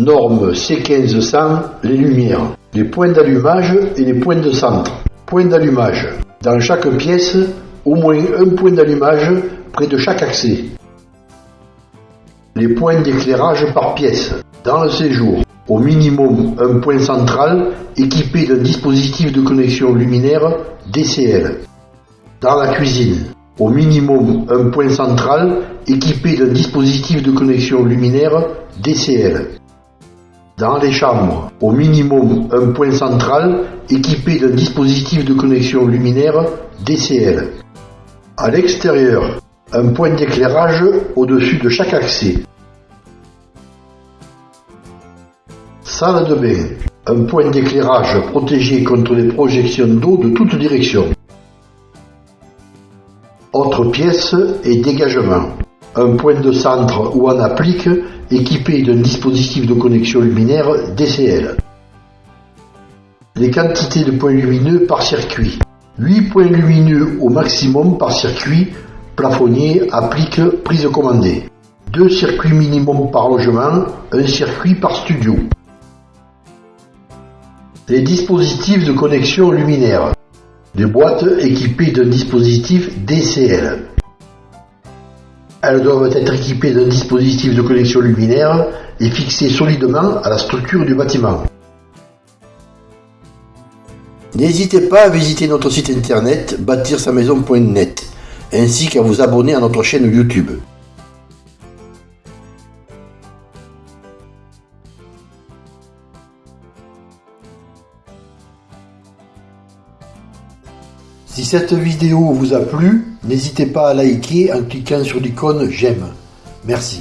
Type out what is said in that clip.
Norme C1500, les lumières, les points d'allumage et les points de centre. Point d'allumage. Dans chaque pièce, au moins un point d'allumage près de chaque accès. Les points d'éclairage par pièce. Dans le séjour, au minimum un point central équipé d'un dispositif de connexion luminaire DCL. Dans la cuisine, au minimum un point central équipé d'un dispositif de connexion luminaire DCL. Dans les chambres, au minimum un point central équipé d'un dispositif de connexion luminaire DCL. À l'extérieur, un point d'éclairage au-dessus de chaque accès. Salle de bain, un point d'éclairage protégé contre les projections d'eau de toutes directions. Autre pièce et dégagement. Un point de centre où on applique équipé d'un dispositif de connexion luminaire DCL. Les quantités de points lumineux par circuit. 8 points lumineux au maximum par circuit, plafonnier, applique, prise commandée. Deux circuits minimum par logement, un circuit par studio. Les dispositifs de connexion luminaire. Des boîtes équipées d'un dispositif DCL. Elles doivent être équipées d'un dispositif de connexion luminaire et fixées solidement à la structure du bâtiment. N'hésitez pas à visiter notre site internet bâtir-sa-maison.net ainsi qu'à vous abonner à notre chaîne YouTube. Si cette vidéo vous a plu, n'hésitez pas à liker en cliquant sur l'icône j'aime. Merci.